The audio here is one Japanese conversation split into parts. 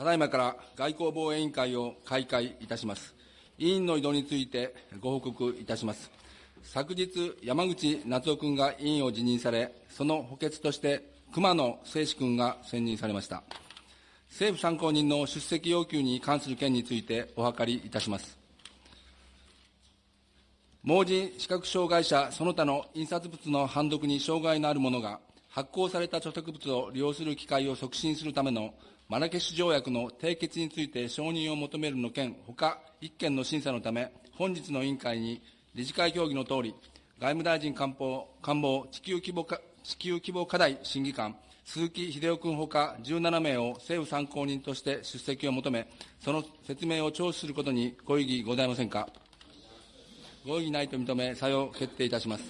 ただいまから外交防衛委員会を開会いたします。委員の移動についてご報告いたします。昨日、山口夏夫君が委員を辞任され、その補欠として熊野誠司君が選任されました。政府参考人の出席要求に関する件についてお諮りいたします。盲人視覚障害者その他の印刷物の判読に障害のある者が発行された著作物を利用する機会を促進するためのマラケシュ条約の締結について承認を求めるの件、ほか1件の審査のため、本日の委員会に理事会協議のとおり、外務大臣官房官房地球規模地球規模課題審議官、鈴木秀夫君ほか17名を政府参考人として出席を求め、その説明を聴取することにご異議ございませんか？ご異議ないと認め、採用決定いたします。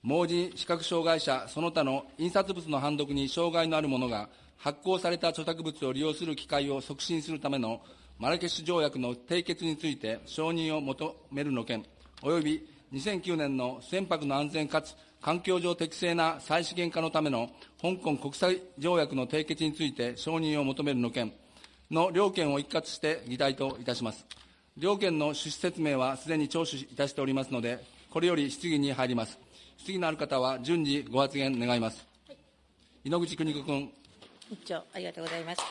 盲人、視覚障害者、その他の印刷物の判読に障害のある者が、発行された著作物を利用する機会を促進するためのマラケシュ条約の締結について承認を求めるの件、および2009年の船舶の安全かつ環境上適正な再資源化のための香港国際条約の締結について承認を求めるの件の両件を一括して議題といたします。両件の趣旨説明はすでに聴取いたしておりますので、これより質疑に入ります。質疑のある方は順次ご発言願います。はい、井ノ口邦子君。委員長、ありがとうございます。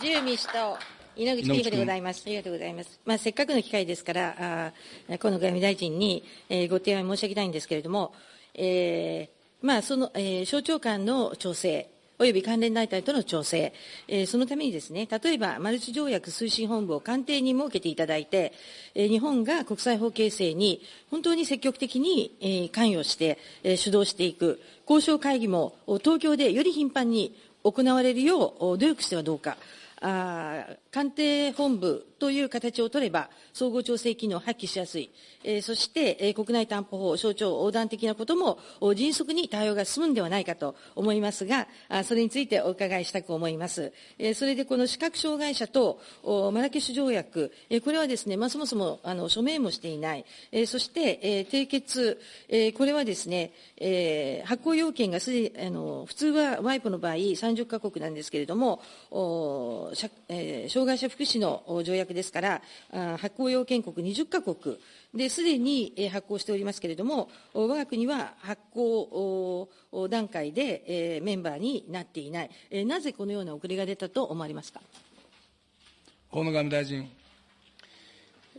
自由民主党、井口邦子でございます。ありがとうございます。まあ、せっかくの機会ですから、あ河野外務大臣に、えー、ご提案申し上げたいんですけれども、えー、まあ、その、えー、省庁間の調整、および関連団体との調整、えー、そのためにですね、例えば、マルチ条約推進本部を官邸に設けていただいて、えー、日本が国際法形成に本当に積極的に、えー、関与して、えー、主導していく、交渉会議も東京でより頻繁に行われるよう努力してはどうか。あ官邸本部という形を取れば、総合調整機能を発揮しやすい、えー、そして、えー、国内担保法、省庁横断的なことも迅速に対応が進むんではないかと思いますが、あそれについてお伺いしたく思います。えー、それでこの視覚障害者とマラケシュ条約、えー、これはですね、まあ、そもそもあの署名もしていない、えー、そして、えー、締結、えー、これはですね、えー、発行要件がすであの普通はワイプの場合30カ国なんですけれども、おえー、障害者福祉の条約ですから、発行要件国20か国ですでに発行しておりますけれども、我が国は発行段階でメンバーになっていない、なぜこのような遅れが出たと思われますか？河野外務大臣。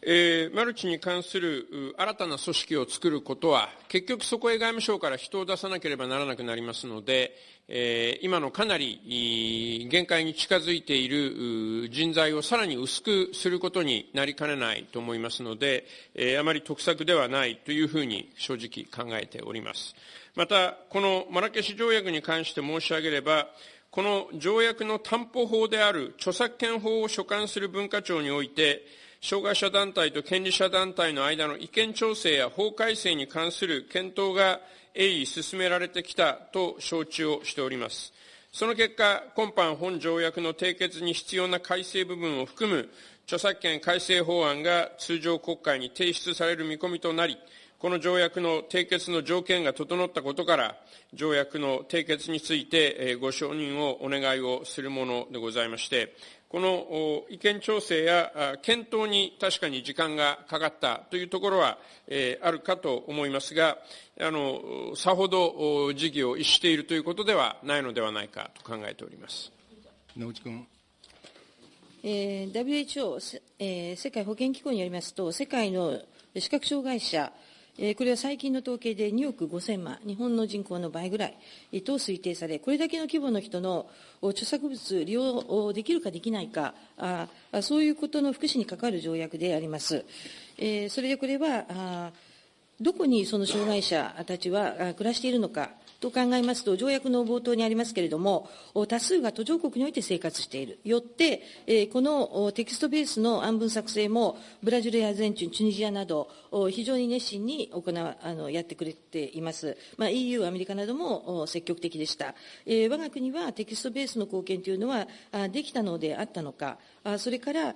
えー、マルチに関する新たな組織を作ることは、結局そこへ外務省から人を出さなければならなくなりますので、えー、今のかなり限界に近づいている人材をさらに薄くすることになりかねないと思いますので、えー、あまり得策ではないというふうに正直考えております。また、このマラケシ条約に関して申し上げれば、この条約の担保法である著作権法を所管する文化庁において、障害者団体と権利者団体の間の意見調整や法改正に関する検討が鋭意進められてきたと承知をしております。その結果、今般本条約の締結に必要な改正部分を含む著作権改正法案が通常国会に提出される見込みとなり、この条約の締結の条件が整ったことから、条約の締結についてご承認をお願いをするものでございまして、この意見調整や検討に確かに時間がかかったというところは、えー、あるかと思いますが、あの、さほど事業を逸しているということではないのではないかと考えております。野口君。えー、WHO、えー、世界保健機構によりますと、世界の視覚障害者、これは最近の統計で2億5000万、日本の人口の倍ぐらいと推定され、これだけの規模の人の著作物利用できるかできないか、あそういうことの福祉に関わる条約であります。それでこれは、どこにその障害者たちは暮らしているのか、と考えますと、条約の冒頭にありますけれども、多数が途上国において生活している。よって、このテキストベースの案文作成も、ブラジルやアルゼンチン、チュニジアなど、非常に熱心に行う、あの、やってくれています。まあ、EU、アメリカなども積極的でした。えー、我が国はテキストベースの貢献というのは、できたのであったのか、それから、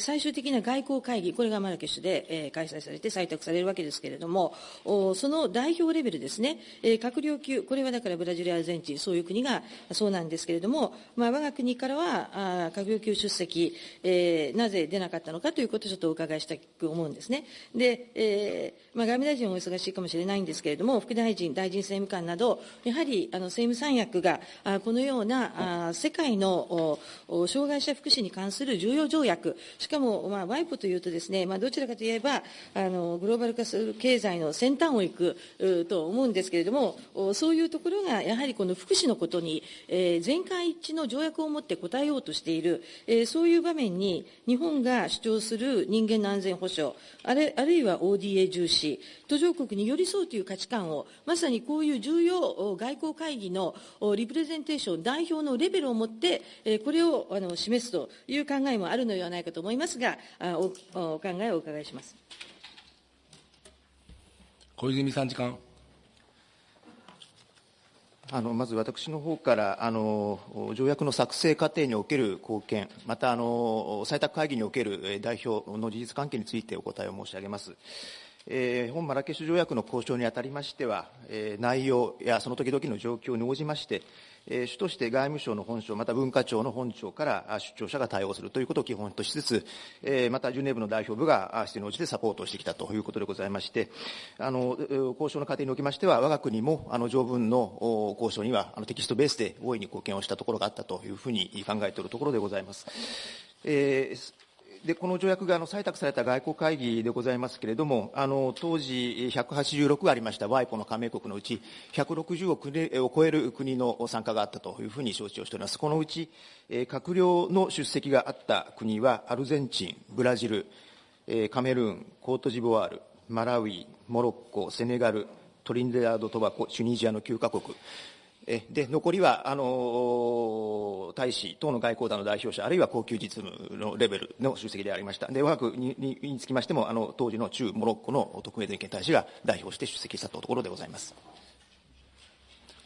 最終的な外交会議、これがマラケシュで開催されて採択されるわけですけれども、その代表レベルですね、閣僚級、これはだからブラジルアルゼンチン、そういう国がそうなんですけれども、まあ、我が国からは、閣僚級出席、えー、なぜ出なかったのかということをちょっとお伺いしたく思うんですね。で、えーまあ、外務大臣はお忙しいかもしれないんですけれども、副大臣、大臣政務官など、やはりあの政務三役が、あこのようなあ世界の障害者福祉に関する重要条約、しかも、まあ、ワイプというとですね、まあ、どちらかといえば、あのグローバル化する経済の先端を行くと思うんですけれども、そういうところが、やはりこの福祉のことに、えー、全会一致の条約を持って応えようとしている、えー、そういう場面に、日本が主張する人間の安全保障、あるあるいは ODA 重視、途上国に寄り添うという価値観を、まさにこういう重要外交会議のリプレゼンテーション、代表のレベルを持ってえ、これをあの示すという考えもあるのではないかと思いますが、おお考えをお伺いします。小泉参事官。あのまず私の方からあの条約の作成過程における貢献、またあの採択会議における代表の事実関係についてお答えを申し上げます。えー、本マラケシュ条約の交渉にあたりましては、えー、内容やその時々の状況に応じまして、えー、主として外務省の本省、また文化庁の本庁から出張者が対応するということを基本としつつ、えー、またジュネーブの代表部が指定に応じてサポートしてきたということでございまして、あの交渉の過程におきましては、我が国もあの条文の交渉にはあのテキストベースで大いに貢献をしたところがあったというふうに考えているところでございます。えーでこの条約があの採択された外交会議でございますけれども、あの当時186ありました WIPO の加盟国のうち、160をを超える国の参加があったというふうに承知をしております。このうち、え閣僚の出席があった国は、アルゼンチン、ブラジル、えカメルーン、コートジボワール、マラウィ、モロッコ、セネガル、トリンデラード・トバコ、チュニジアの9カ国、で残りはあの大使等の外交団の代表者、あるいは高級実務のレベルの出席でありました、で我が国につきましても、あの当時の中モロッコの特命全権大使が代表して出席したところでございます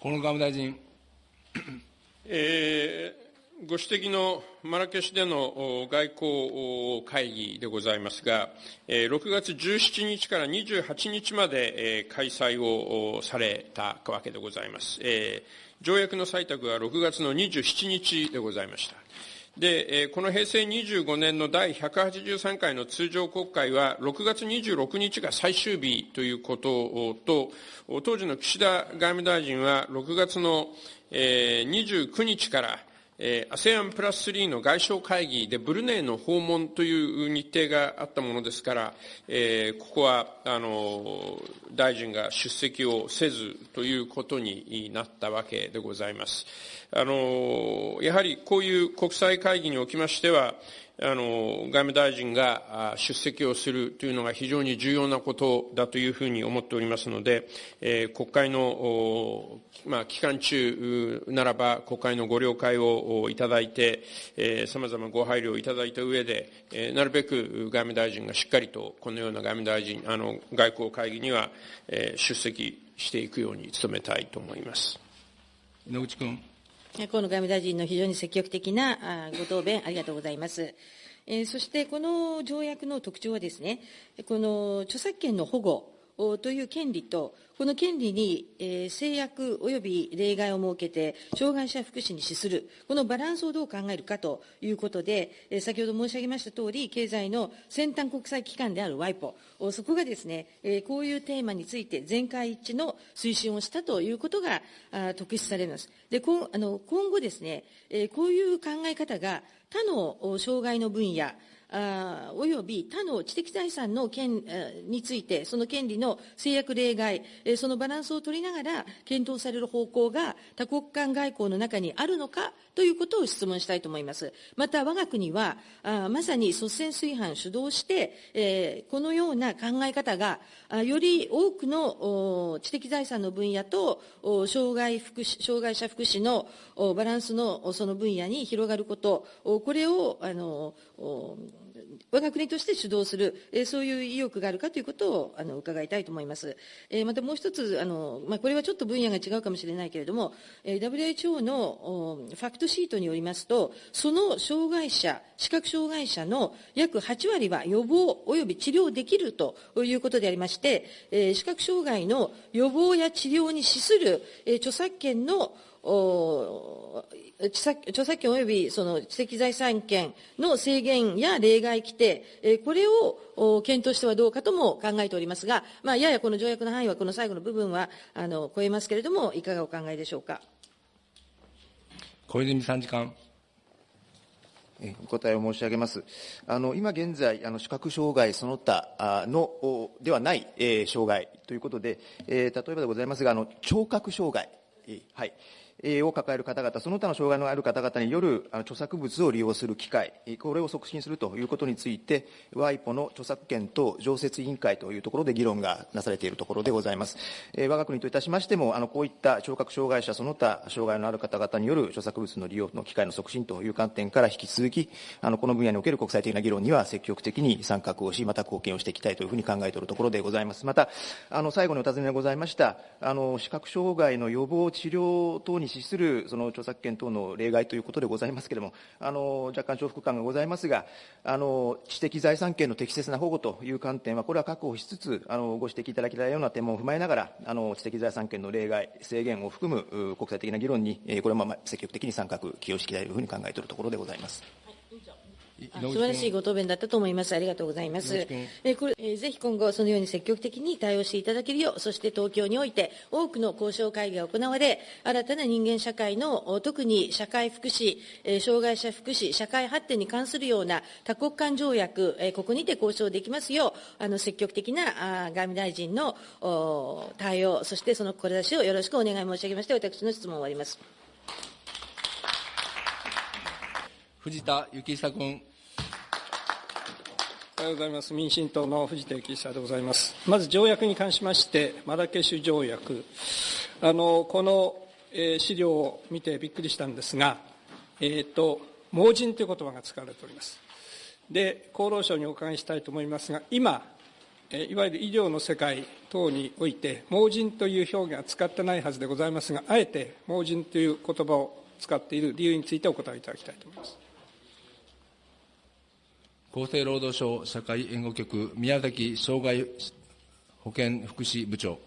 河野外務大臣。えーご指摘のマラケシュでの外交会議でございますが、6月17日から28日まで開催をされたわけでございます。条約の採択は6月の27日でございました。で、この平成25年の第183回の通常国会は、6月26日が最終日ということと、当時の岸田外務大臣は、6月の29日から、ASEAN プラス3の外相会議でブルネイの訪問という日程があったものですから、えー、ここはあの大臣が出席をせずということになったわけでございます。あのやはりこういう国際会議におきましては、あの外務大臣が出席をするというのが非常に重要なことだというふうに思っておりますので、えー、国会の、まあ、期間中ならば国会のご了解をいただいて、さまざまご配慮をいただいた上で、えー、なるべく外務大臣がしっかりとこのような外務大臣、あの外交会議には、えー、出席していくように努めたいと思います。野口君。河野外務大臣の非常に積極的なご答弁、ありがとうございます。えー、そしてこの条約の特徴はですね、この著作権の保護という権利と、この権利に、え、制約及び例外を設けて、障害者福祉に資する、このバランスをどう考えるかということで、え、先ほど申し上げましたとおり、経済の先端国際機関である WIPO、そこがですね、え、こういうテーマについて全会一致の推進をしたということが特筆されます。でこあの今後ですね、え、こういう考え方が他の障害の分野、および他の知的財産の権について、その権利の制約例外、そのバランスを取りながら検討される方向が多国間外交の中にあるのかということを質問したいと思います。また、我が国は、まさに率先炊飯主導して、このような考え方が、より多くの知的財産の分野と障害福祉障害者福祉のバランスのその分野に広がること、これをあの我が国として主導する、えー、そういう意欲があるかということをあの伺いたいと思います。えー、またもう一つあの、まあ、これはちょっと分野が違うかもしれないけれども、えー、WHO のファクトシートによりますと、その障害者、視覚障害者の約8割は予防及び治療できるということでありまして、えー、視覚障害の予防や治療に資する、えー、著作権の著作権及びその知的財産権の制限や例外規定、これを検討してはどうかとも考えておりますが、まあ、ややこの条約の範囲はこの最後の部分はあの超えますけれども、いかがお考えでしょうか？小泉参事官。お答えを申し上げます。あの今現在、あの視覚障害その他のではない、えー、障害ということで、えー、例えばでございますが、あの聴覚障害、はい、を抱える方々、その他の障害のある方々による著作物を利用する機会、これを促進するということについて、ワイポの著作権等常設委員会というところで議論がなされているところでございます。我が国といたしましても、あのこういった聴覚障害者、その他障害のある方々による著作物の利用の機会の促進という観点から引き続き、あのこの分野における国際的な議論には積極的に参画をし、また貢献をしていきたいというふうに考えているところでございます。また、あの最後にお尋ねがございました、あの視覚障害の予防治療等に資するその著作権等の例外ということでございますけれども、あの若干重複感がございますが、あの知的財産権の適切な保護という観点は、これは確保しつつ、あのご指摘いただきたいような点も踏まえながら、あの知的財産権の例外、制限を含む国際的な議論に、これも積極的に参画、起用していきたいというふうに考えているところでございます。素晴らしいご答弁だったと思います。ありがとうございます。えこれえぜひ今後、そのように積極的に対応していただけるよう、そして東京において多くの交渉会議が行われ、新たな人間社会の、特に社会福祉、え障害者福祉、社会発展に関するような多国間条約、えここにて交渉できますよう、あの積極的なあ外務大臣の対応、そしてその志をよろしくお願い申し上げまして、私の質問を終わります。藤田幸久君。おはようございます。民進党の藤田幸久でございます。まず条約に関しまして、マラケシュ条約。あの、この、えー、資料を見てびっくりしたんですが、えっ、ー、と、盲人という言葉が使われております。で、厚労省にお伺いしたいと思いますが、今、えいわゆる医療の世界等において、盲人という表現は使ってないはずでございますが、あえて盲人という言葉を使っている理由についてお答えいただきたいと思います。厚生労働省社会援護局、宮崎障害保健福祉部長。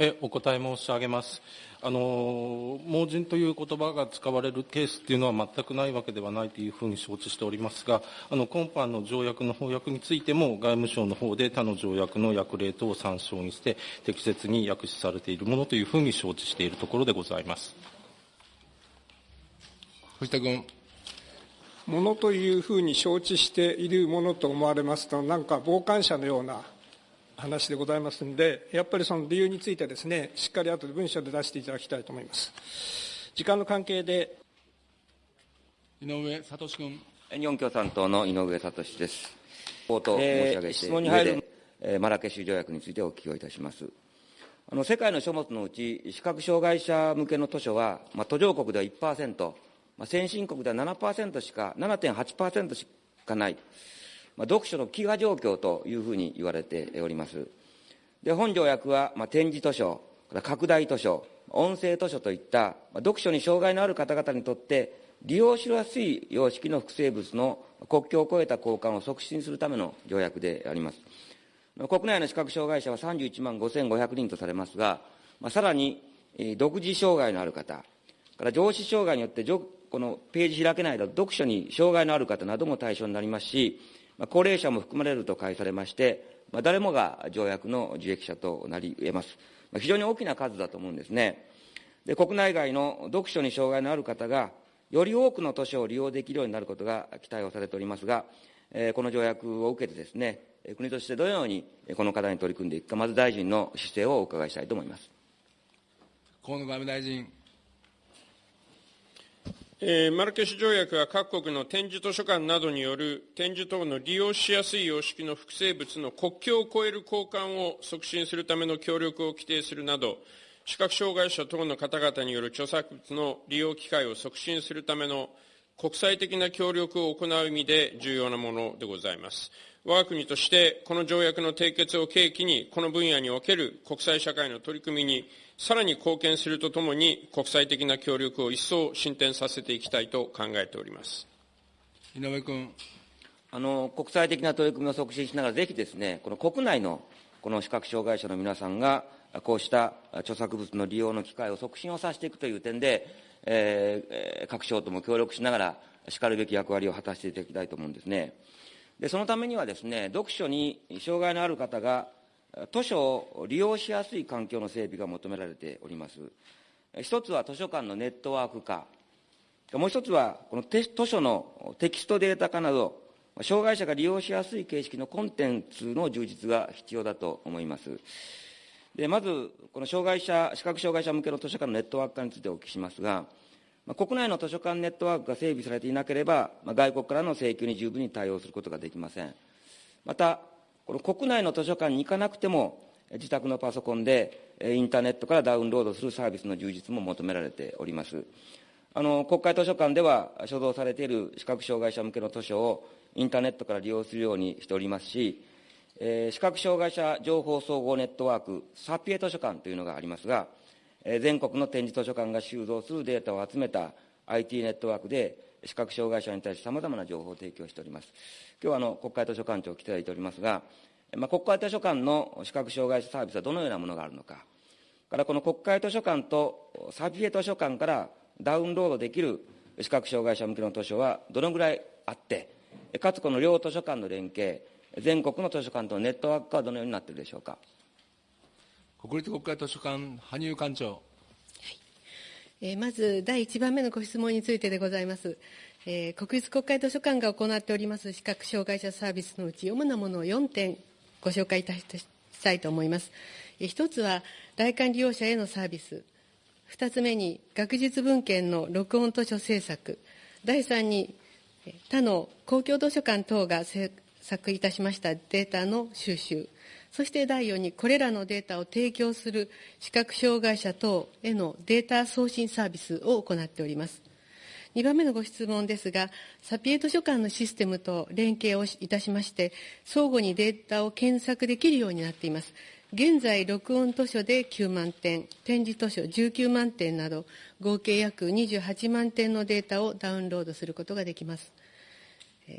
えお答え申し上げます。あの盲人という言葉が使われるケースっていうのは全くないわけではないというふうに承知しておりますが、あの今般の条約の翻訳についても、外務省の方で他の条約の訳例等を参照にして、適切に訳しされているものというふうに承知しているところでございます。藤田君。ものというふうに承知しているものと思われますと、なんか傍観者のような話でございますので、やっぱりその理由についてですね、しっかり後で文書で出していただきたいと思います。時間の関係で。井上聡君。日本共産党の井上聡です。冒頭申し上げて、質問に入る、えー、マラケシュ条約についてお聞きをいたします。あの世界の書物のうち、視覚障害者向けの図書は、まあ、途上国では1%、まあ、先進国では7%しか、7.8%しかない、まあ、読書の飢餓状況というふうに言われております。で本条約は、まあ、展示図書、拡大図書、音声図書といった、まあ、読書に障害のある方々にとって利用しやすい様式の複製物の国境を越えた交換を促進するための条約であります。国内の視覚障害者は31万5500人とされますが、まあ、さらに、独自障害のある方、から上司障害によってこのページ開けないと読書に障害のある方なども対象になりますし、まあ、高齢者も含まれると解されまして、まあ、誰もが条約の受益者となり得ます。まあ、非常に大きな数だと思うんですね。で国内外の読書に障害のある方が、より多くの図書を利用できるようになることが期待をされておりますが、えー、この条約を受けてですね、国としてどのようにこの課題に取り組んでいくか、まず大臣の姿勢をお伺いしたいと思います。河野外務大臣。えー、マルケシュ条約は各国の展示図書館などによる展示等の利用しやすい様式の複製物の国境を越える交換を促進するための協力を規定するなど、視覚障害者等の方々による著作物の利用機会を促進するための国際的な協力を行う意味で重要なものでございます。我が国としてこの条約の締結を契機に、この分野における国際社会の取り組みにさらに貢献するとともに、国際的な協力を一層進展させていきたいと考えております。井上君。あの、国際的な取り組みを促進しながら、ぜひですね、この国内のこの視覚障害者の皆さんが、こうした著作物の利用の機会を促進をさせていくという点で、えー、各省とも協力しながら、しかるべき役割を果たしていただきたいと思うんですね。で、そのためにはですね、読書に障害のある方が図書を利用しやすい環境の整備が求められております。一つは図書館のネットワーク化。もう一つは、この図書のテキストデータ化など、障害者が利用しやすい形式のコンテンツの充実が必要だと思います。でまず、この障害者、視覚障害者向けの図書館のネットワーク化についてお聞きしますが、国内の図書館ネットワークが整備されていなければ、外国からの請求に十分に対応することができません。また、この国内の図書館に行かなくても、自宅のパソコンでインターネットからダウンロードするサービスの充実も求められております。あの国会図書館では、所蔵されている視覚障害者向けの図書をインターネットから利用するようにしておりますし、えー、視覚障害者情報総合ネットワーク、サピエ図書館というのがありますが、全国の展示図書館が収蔵するデータを集めた IT ネットワークで、視覚障害者に対してさまざまな情報を提供しております。今日はあの国会図書館長を来ていただいておりますが、まあ、国会図書館の視覚障害者サービスはどのようなものがあるのか、からこの国会図書館とサピエ図書館からダウンロードできる視覚障害者向けの図書はどのぐらいあって、かつこの両図書館の連携、全国の図書館とのネットワークはどのようになっているでしょうか。国立国会図書館、羽生館長。えまず第1番目のご質問についてでございます。えー、国立国会図書館が行っております視覚障害者サービスのうち主なものを4点ご紹介いたしたいと思います。えー、1つは来館利用者へのサービス。2つ目に学術文献の録音図書制作。第3に他の公共図書館等が制作いたしましたデータの収集。そして第4に、これらのデータを提供する視覚障害者等へのデータ送信サービスを行っております。2番目のご質問ですが、サピエ図書館のシステムと連携をいたしまして、相互にデータを検索できるようになっています。現在、録音図書で9万点、展示図書19万点など、合計約28万点のデータをダウンロードすることができます。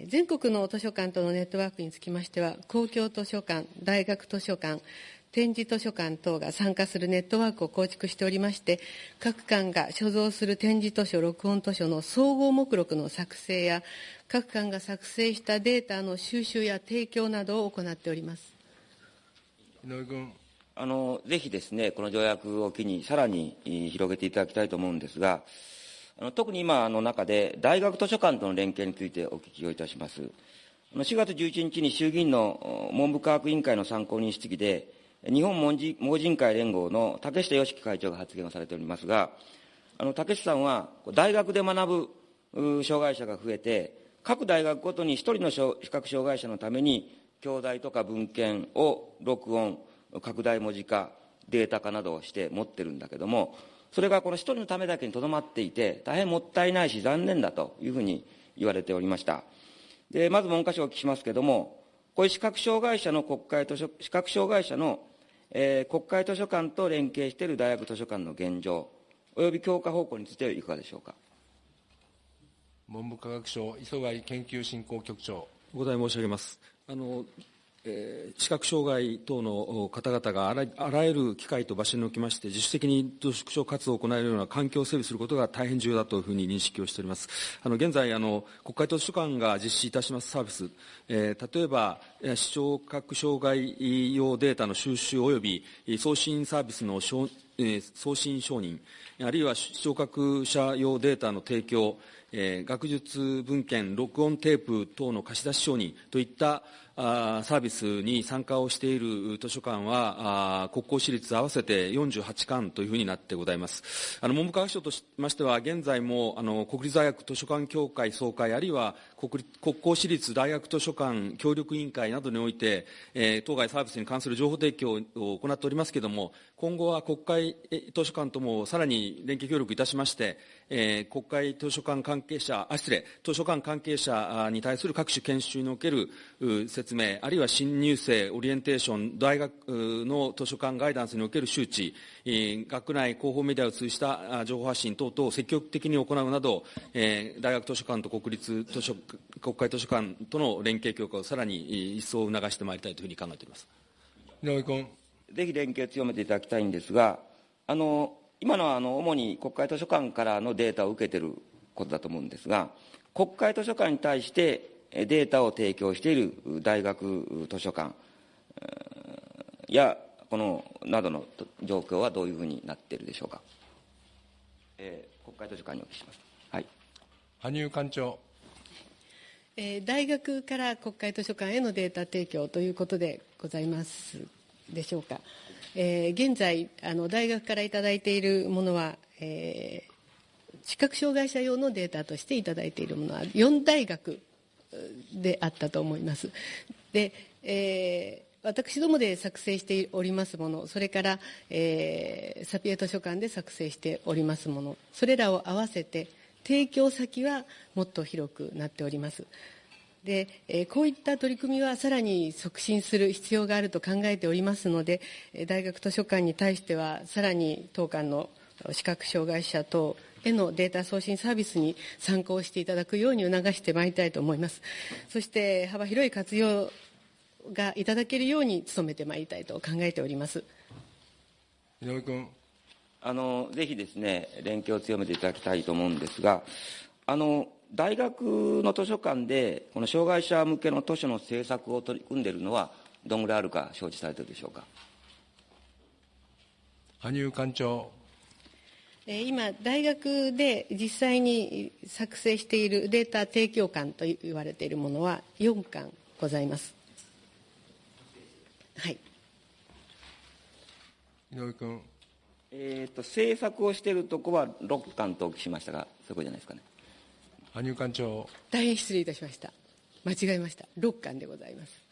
全国の図書館とのネットワークにつきましては、公共図書館、大学図書館、展示図書館等が参加するネットワークを構築しておりまして、各館が所蔵する展示図書、録音図書の総合目録の作成や、各館が作成したデータの収集や提供などを行っております。井上君。あの、ぜひですね、この条約を機にさらに広げていただきたいと思うんですが、あの特に今の中で、大学図書館との連携についてお聞きをいたします。4月11日に衆議院の文部科学委員会の参考人質疑で、日本盲人会連合の竹下義樹会長が発言をされておりますが、あの竹下さんは、大学で学ぶ障害者が増えて、各大学ごとに一人の視覚障害者のために、教材とか文献を録音、拡大文字化、データ化などをして持ってるんだけども、それがこの一人のためだけにとどまっていて、大変もったいないし残念だというふうに言われておりました。で、まず文科省をお聞きしますけれども、こういう視覚障害者の国会図書、視覚障害者の、えー、国会図書館と連携している大学図書館の現状、および強化方向についてはいかがでしょうか？文部科学省、磯貝研究振興局長。お答え申し上げます。あのえー、視覚障害等の方々があらあらゆる機会と場所におきまして、自主的に読書活動を行えるような環境を整備することが大変重要だというふうに認識をしております。あの現在あの、国会図書館が実施いたしますサービス、えー、例えば、視聴覚障害用データの収集及び送信サービスの送信承認、あるいは視聴覚者用データの提供、えー、学術文献、録音テープ等の貸し出し承認といったサービスに参加をしている図書館は、国公私立合わせて48館というふうになってございます。あの文部科学省としましては、現在もあの国立大学図書館協会総会、あるいは国国公私立大学図書館協力委員会などにおいて、えー、当該サービスに関する情報提供を行っておりますけれども、今後は国会図書館ともさらに連携協力いたしまして、えー、国会図書館関係者、あ、失礼、図書館関係者に対する各種研修における説明、あるいは新入生、オリエンテーション、大学の図書館ガイダンスにおける周知、学内広報メディアを通じた情報発信等々を積極的に行うなど、えー、大学図書館と国立図書館、国会図書館との連携強化をさらに一層促してまいりたいというふうに考えております。井上君。ぜひ連携を強めていただきたいんですが、あの、今のはあの主に国会図書館からのデータを受けていることだと思うんですが、国会図書館に対してデータを提供している大学図書館や、この、などの状況はどういうふうになっているでしょうか。えー、国会図書館にお聞きします。はい。羽生館長。えー、大学から国会図書館へのデータ提供ということでございますでしょうか。えー、現在あの、大学からいただいているものは、えー、視覚障害者用のデータとしていただいているものは4大学であったと思います。で、えー私どもで作成しておりますもの、それから、えー、サピエ図書館で作成しておりますもの、それらを合わせて、提供先はもっと広くなっております。で、えこういった取り組みはさらに促進する必要があると考えておりますので、大学図書館に対しては、さらに当館の視覚障害者等へのデータ送信サービスに参考していただくように促してまいりたいと思います。そして幅広い活用がいただけるように努めてまいりたいと考えております。井上君。あの、ぜひですね、連携を強めていただきたいと思うんですが、あの、大学の図書館で、この障害者向けの図書の制作を取り組んでいるのは、どのぐらいあるか承知されているでしょうか？羽生館長。今、大学で実際に作成しているデータ提供館と言われているものは4館ございます。はい。井上君。えっ、ー、と、制作をしているところは6館とお聞きしましたが、そういうことじゃないですかね。羽生館長。大変失礼いたしました。間違えました。6巻でございます。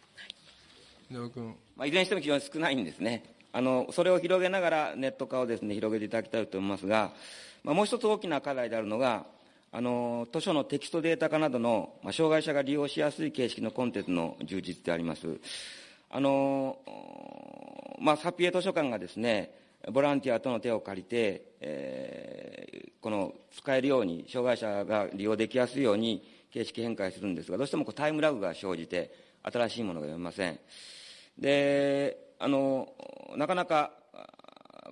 井上君。まあ、いずれにしても非常に少ないんですね。あの、それを広げながらネット化をですね、広げていただきたいと思いますが、まあ、もう一つ大きな課題であるのが、あの、図書のテキストデータ化などの、まあ、障害者が利用しやすい形式のコンテンツの充実であります。あの、まあ、サピエ図書館がですね、ボランティアとの手を借りて、えー、この使えるように、障害者が利用できやすいように形式変換するんですが、どうしてもこうタイムラグが生じて、新しいものが読めません。で、あの、なかなか、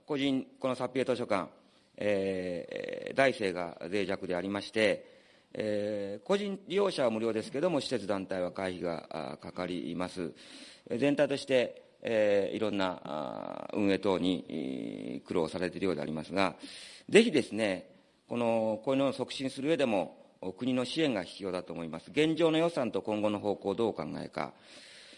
個人、このサピエ図書館、えー、大生が脆弱でありまして、えー、個人利用者は無料ですけれども、施設団体は会費がかかります。全体として、えー、いろんな運営等に苦労されているようでありますが、ぜひですね、この、こういうのを促進する上でも、国の支援が必要だと思います。現状の予算と今後の方向をどうお考えか。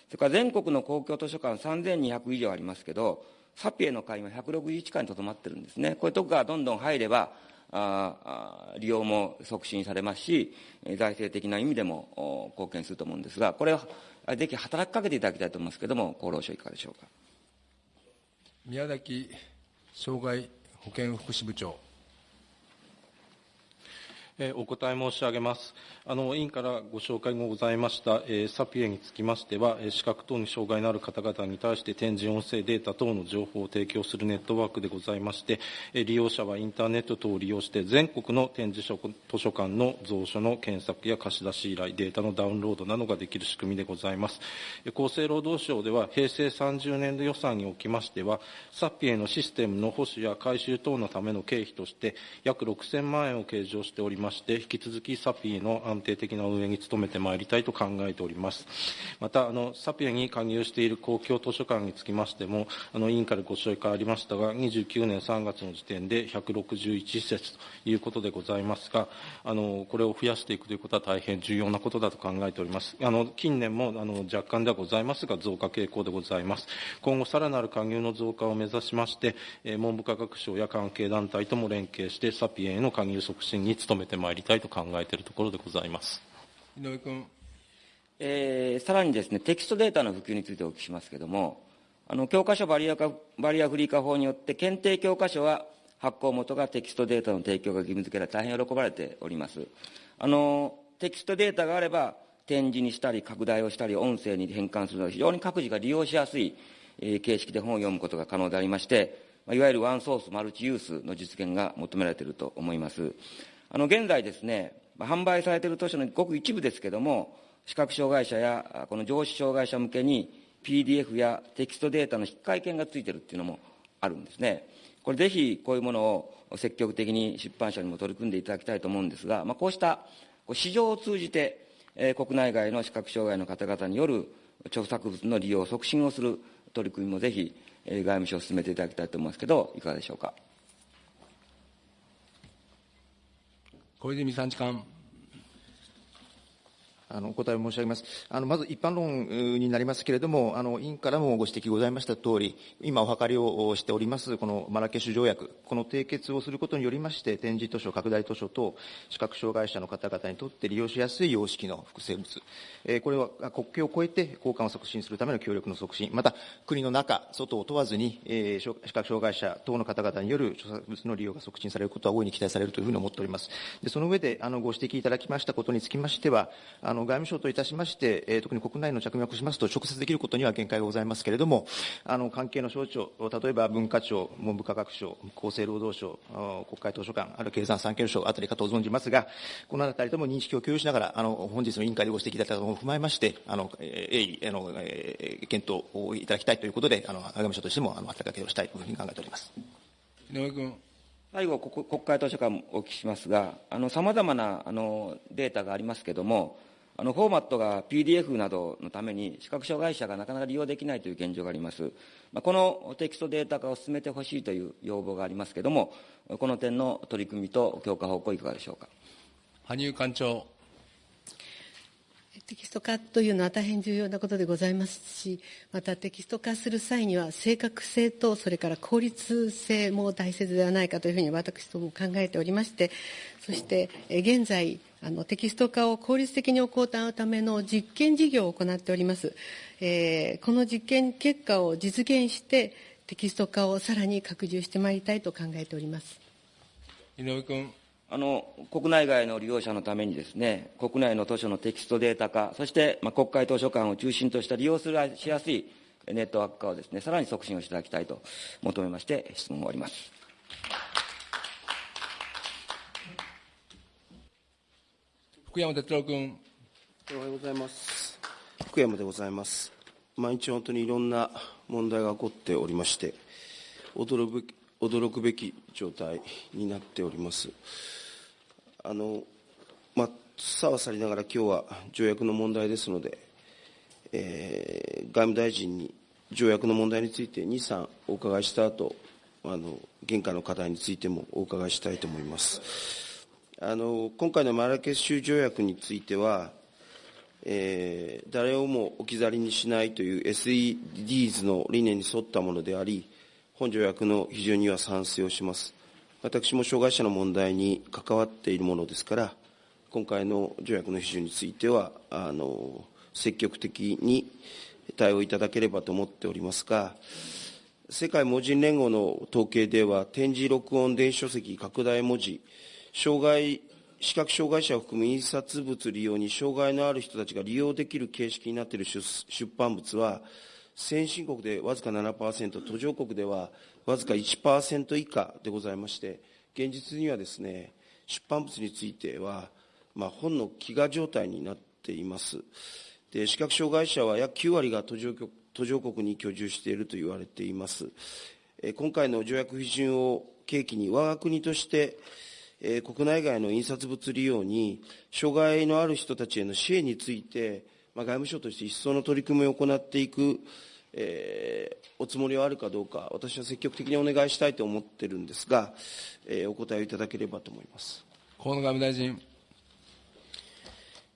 それから全国の公共図書館3200以上ありますけど、サピエの会員は161会にとどまってるんですね。こういうとこがどんどん入れば、あ利用も促進されますし、財政的な意味でも貢献すると思うんですが、これはぜひ働きかけていただきたいと思いますけれども、厚労省いかがでしょうか？宮崎障害保健福祉部長。お答え申し上げます。あの、委員からご紹介もございました、えサピエにつきましては、視覚等に障害のある方々に対して展示音声データ等の情報を提供するネットワークでございまして、利用者はインターネット等を利用して全国の展示書図書館の蔵書の検索や貸し出し依頼、データのダウンロードなどができる仕組みでございます。厚生労働省では平成30年度予算におきましては、サピエのシステムの保守や改修等のための経費として約6000万円を計上しておりますまして、引き続きサピエの安定的な運営に努めてまいりたいと考えております。また、あのサピエに加入している公共図書館につきましても、あの委員からご紹介ありましたが、29年3月の時点で161施設ということでございますが、あのこれを増やしていくということは大変重要なことだと考えております。あの近年もあの若干ではございますが、増加傾向でございます。今後、さらなる加入の増加を目指しまして、文部科学省や関係団体とも連携して、サピエへの加入促進に努めてまいりたいと考えているところでございます。井上君。えー、さらにですね、テキストデータの普及についてお聞きしますけれども、あの教科書バリア化バリアフリー化法によって、検定教科書は発行元がテキストデータの提供が義務付けられ、大変喜ばれております。あのテキストデータがあれば、展示にしたり、拡大をしたり、音声に変換するなど、非常に各自が利用しやすい、えー、形式で本を読むことが可能でありまして、いわゆるワンソースマルチユースの実現が求められていると思います。あの現在ですね、販売されている図書のごく一部ですけれども、視覚障害者やこの上司障害者向けに PDF やテキストデータの引換券がついているっていうのもあるんですね。これぜひこういうものを積極的に出版社にも取り組んでいただきたいと思うんですが、まあ、こうした市場を通じて、え、国内外の視覚障害の方々による著作物の利用促進をする取り組みもぜひ、え、外務省進めていただきたいと思いますけど、いかがでしょうか？小泉参事官。あのお答えを申し上げます。あのまず一般論になりますけれども、あの委員からもご指摘ございましたとおり、今お諮りをしております、このマラケシュ条約、この締結をすることによりまして、展示図書、拡大図書と視覚障害者の方々にとって利用しやすい様式の複製物、えー、これは国境を越えて交換を促進するための協力の促進、また国の中、外を問わずに、えー、視覚障害者等の方々による著作物の利用が促進されることは大いに期待されるというふうに思っております。でその上で、あのご指摘いただきましたことにつきましては、あの外務省といたしまして、えー、特に国内の着目しますと、直接できることには限界がございますけれども、あの関係の省庁、例えば文化庁、文部科学省、厚生労働省、国会図書館、あるいは経産産経省あたりかと存じますが、このあたりとも認識を共有しながら、あの本日の委員会でご指摘いただいたことを踏まえまして、あの鋭意あの、えー、検討をいただきたいということで、あの外務省としてもあの働きかけをしたいというふうに考えております。井上君。最後、国会図書館お聞きしますが、さまざまなあのデータがありますけれども、あのフォーマットが PDF などのために視覚障害者がなかなか利用できないという現状があります。まあ、このテキストデータ化を進めてほしいという要望がありますけれども、この点の取り組みと強化方向いかがでしょうか。羽生館長。テキスト化というのは大変重要なことでございますし、またテキスト化する際には正確性とそれから効率性も大切ではないかというふうに私ども考えておりまして、そして現在、あのテキスト化を効率的に行うための実験事業を行っております。えー、この実験結果を実現して、テキスト化をさらに拡充してまいりたいと考えております。井上君。あの国内外の利用者のためにですね、国内の図書のテキストデータ化、そして、まあ、国会図書館を中心とした利用するしやすいネットワーク化をですね、さらに促進をしていただきたいと求めまして、質問を終わります。福山哲郎君。おはようございます。福山でございます。毎日本当にいろんな問題が起こっておりまして、驚く驚くべき状態になっております。あの、まあ、さはさりながら今日は条約の問題ですので、えー、外務大臣に条約の問題について2、3お伺いした後、あの、現下の課題についてもお伺いしたいと思います。あの、今回のマラケシュ条約については、えー、誰をも置き去りにしないという SEDs の理念に沿ったものであり、本条約の批准には賛成をします。私も障害者の問題に関わっているものですから、今回の条約の批准については、あの、積極的に対応いただければと思っておりますが、世界文人連合の統計では、展示録音電子書籍拡大文字、障害、視覚障害者を含む印刷物利用に障害のある人たちが利用できる形式になっている出版物は、先進国でわずか7%、途上国ではわずか1%以下でございまして、現実にはですね、出版物については、まあ、本の飢餓状態になっています。で視覚障害者は約9割が途上途上国に居住していると言われています。今回の条約批准を契機に我が国としてえ、国内外の印刷物利用に、障害のある人たちへの支援について、まあ、外務省として一層の取り組みを行っていく、えー、おつもりはあるかどうか、私は積極的にお願いしたいと思ってるんですが、えー、お答えをいただければと思います。河野外務大臣。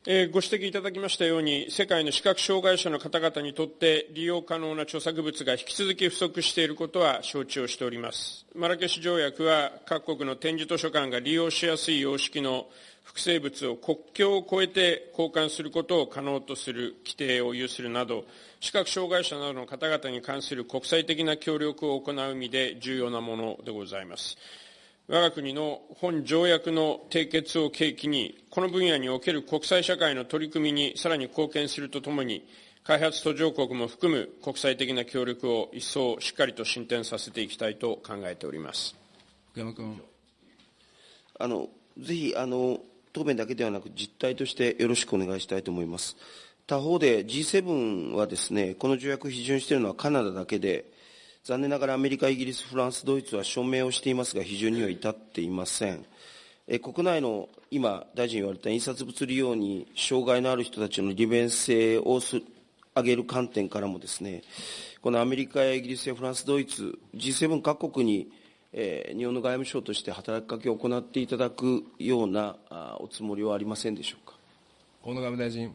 ご指摘いただきましたように、世界の視覚障害者の方々にとって利用可能な著作物が引き続き不足していることは承知をしております。マラケシュ条約は各国の展示図書館が利用しやすい様式の複製物を国境を越えて交換することを可能とする規定を有するなど、視覚障害者などの方々に関する国際的な協力を行う意味で重要なものでございます。我が国の本条約の締結を契機に、この分野における国際社会の取り組みにさらに貢献するとともに、開発途上国も含む国際的な協力を一層しっかりと進展させていきたいと考えております福山君。あのぜひあの、答弁だけではなく、実態としてよろしくお願いしたいと思います。他方で G7 はですね、この条約を批准しているのはカナダだけで、残念ながらアメリカ、イギリス、フランス、ドイツは署名をしていますが、批准には至っていません。え国内の今、大臣言われた印刷物利用に障害のある人たちの利便性をす上げる観点からもですね、このアメリカやイギリスやフランス、ドイツ、G7 各国に、えー、日本の外務省として働きかけを行っていただくようなあおつもりはありませんでしょうか？河野外務大臣。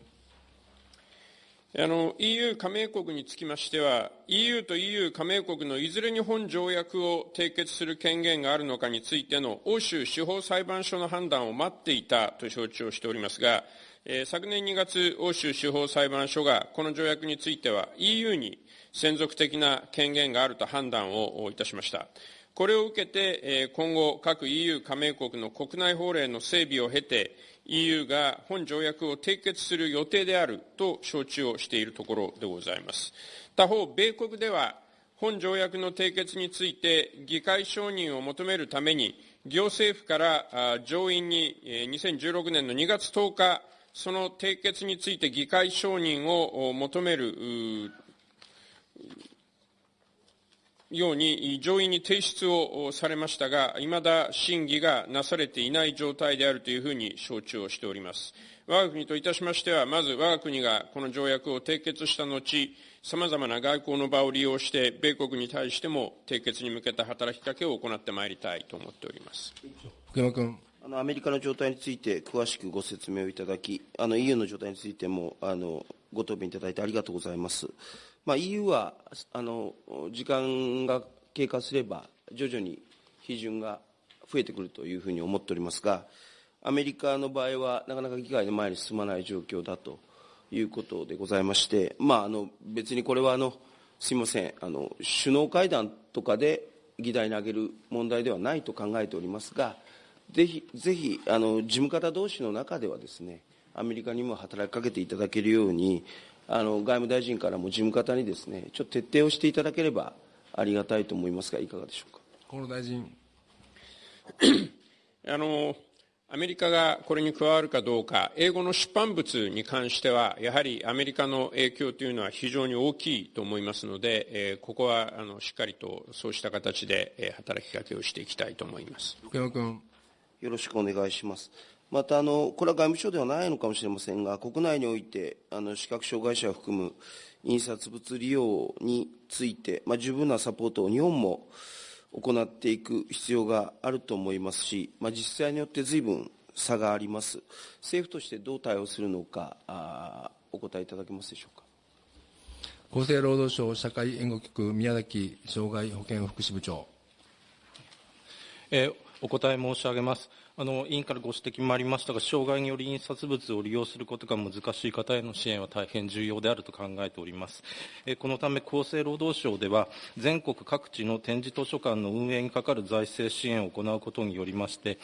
あの EU 加盟国につきましては、EU と EU 加盟国のいずれに本条約を締結する権限があるのかについての欧州司法裁判所の判断を待っていたと承知をしておりますが、えー、昨年2月、欧州司法裁判所がこの条約については EU に専属的な権限があると判断をいたしました。これを受けて、今後、各 EU 加盟国の国内法令の整備を経て、EU が本条約を締結する予定であると承知をしているところでございます。他方、米国では、本条約の締結について議会承認を求めるために、行政府から上院に2016年の2月10日、その締結について議会承認を求めるように上院に提出をされましたが、いまだ審議がなされていない状態であるというふうに承知をしております。我が国といたしましては、まず我が国がこの条約を締結した後、さまざまな外交の場を利用して、米国に対しても締結に向けた働きかけを行ってまいりたいと思っております福山君。あのアメリカの状態について詳しくご説明をいただき、あの EU の状態についてもあのご答弁いただいてありがとうございます。まあ、EU はあの時間が経過すれば、徐々に批准が増えてくるというふうに思っておりますが、アメリカの場合は、なかなか議会で前に進まない状況だということでございまして、まあ、あの別にこれはあの、すみませんあの、首脳会談とかで議題に挙げる問題ではないと考えておりますが、ぜひ、ぜひあの事務方同士の中ではですね、アメリカにも働きかけていただけるように、あの外務大臣からも事務方にですね、ちょっと徹底をしていただければありがたいと思いますが、いかがでしょうか？河野大臣。あのアメリカがこれに加わるかどうか、英語の出版物に関しては、やはりアメリカの影響というのは非常に大きいと思いますので、えー、ここはあのしっかりとそうした形で、えー、働きかけをしていきたいと思います福山君。よろしくお願いします。またあの、これは外務省ではないのかもしれませんが、国内においてあの視覚障害者を含む印刷物利用について、まあ、十分なサポートを日本も行っていく必要があると思いますし、まあ、実際によって随分差があります。政府としてどう対応するのか、あお答えいただけますでしょうか。厚生労働省社会援護局宮崎障害保健福祉部長。えー、お答え申し上げます。あの委員からご指摘もありましたが、障害により印刷物を利用することが難しい方への支援は大変重要であると考えております。このため、厚生労働省では、全国各地の展示図書館の運営にかかる財政支援を行うことによりまして、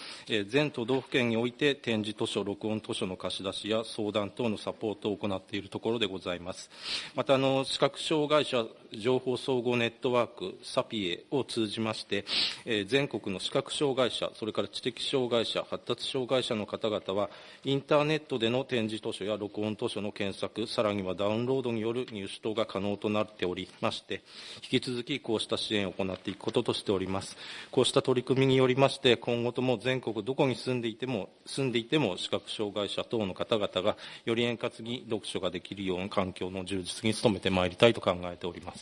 全都道府県において展示図書、録音図書の貸し出しや相談等のサポートを行っているところでございます。また、あの視覚障害者情報総合ネットワーク、サピエを通じまして、え全国の視覚障害者、それから知的障害者、発達障害者の方々は、インターネットでの展示図書や録音図書の検索、さらにはダウンロードによる入手等が可能となっておりまして、引き続きこうした支援を行っていくこととしております。こうした取り組みによりまして、今後とも全国どこに住んでいても、住んでいても視覚障害者等の方々が、より円滑に読書ができるような環境の充実に努めてまいりたいと考えております。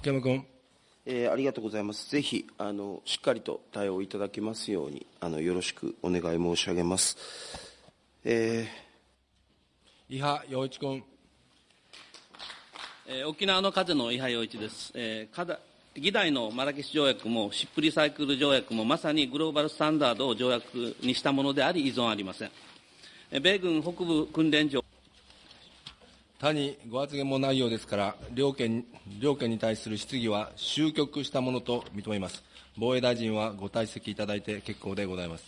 福山君。えー、ありがとうございます。ぜひ、あの、しっかりと対応いただきますように、あの、よろしくお願い申し上げます。えー、伊波洋一君。えー、沖縄の風の伊波洋一です。えー、議題のマラケシュ条約も、シップリサイクル条約も、まさにグローバルスタンダードを条約にしたものであり、依存ありません。米軍北部訓練場他にご発言もないようですから、両県両県に対する質疑は終局したものと認めます。防衛大臣はご退席いただいて結構でございます。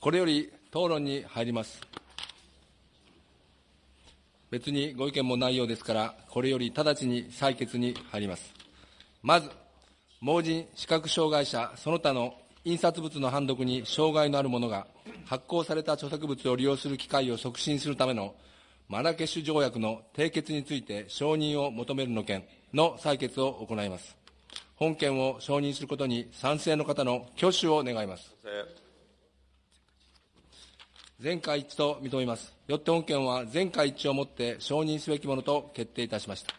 これより討論に入ります。別にご意見もないようですから、これより直ちに採決に入ります。まず、盲人、視覚障害者、その他の印刷物の判読に障害のある者が発行された著作物を利用する機会を促進するためのマラケシュ条約の締結について承認を求めるの件の採決を行います。本件を承認することに賛成の方の挙手を願います。全会一致と認めます。よって本件は全会一致をもって承認すべきものと決定いたしました。